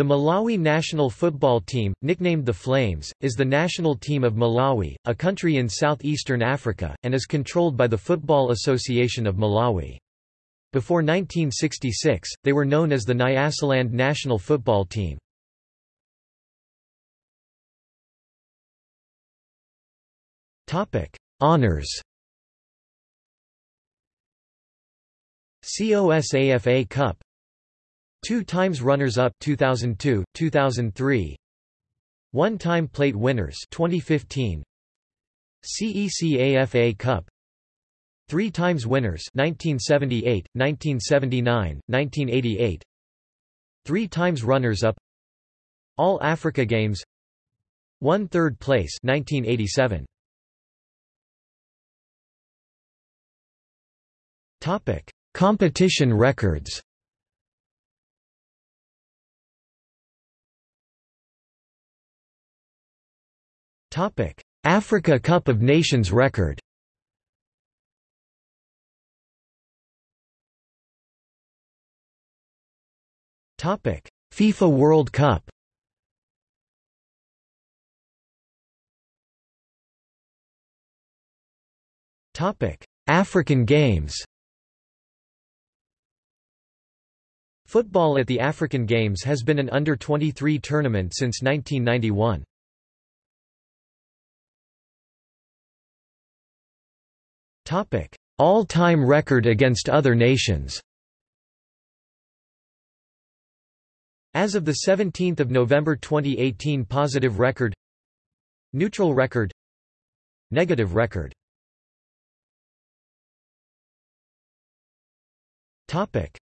The Malawi national football team, nicknamed the Flames, is the national team of Malawi, a country in southeastern Africa, and is controlled by the Football Association of Malawi. Before 1966, they were known as the Nyasaland national football team. Honours COSAFA Cup Two times runners-up 2002, 2003 One-time plate winners 2015 CECAFA Cup. Three times winners 1978, 1979, 1988 Three times runners-up All Africa Games. One third place 1987 Topic Competition records Africa Cup of Nations record. FIFA World Cup. African Games. Football at the African Games has been an under-23 tournament since 1991. All-time record against other nations. As of 17 November 2018 Positive record Neutral record Negative record.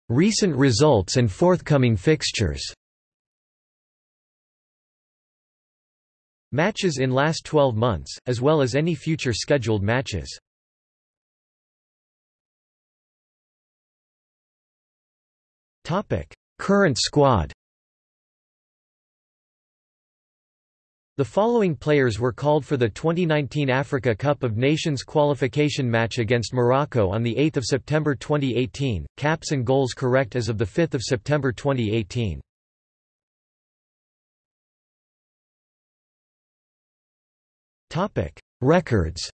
Recent results and forthcoming fixtures. Matches in last 12 months, as well as any future scheduled matches Current squad. The following players were called for the 2019 Africa Cup of Nations qualification match against Morocco on 8 September 2018, caps and goals correct as of 5 September 2018. Records.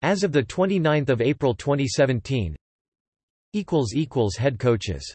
As of 29 April 2017 Head coaches